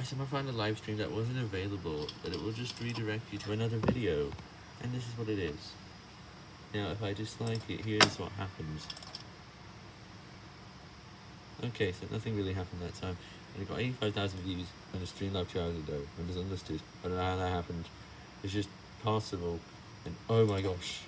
I somehow found a live stream that wasn't available, but it will just redirect you to another video. And this is what it is. Now, if I dislike it, here's what happens. Okay, so nothing really happened that time. And it got 85,000 views on a stream live two hours ago. I it's unlisted. I don't know how that happened. It's just possible. And oh my gosh.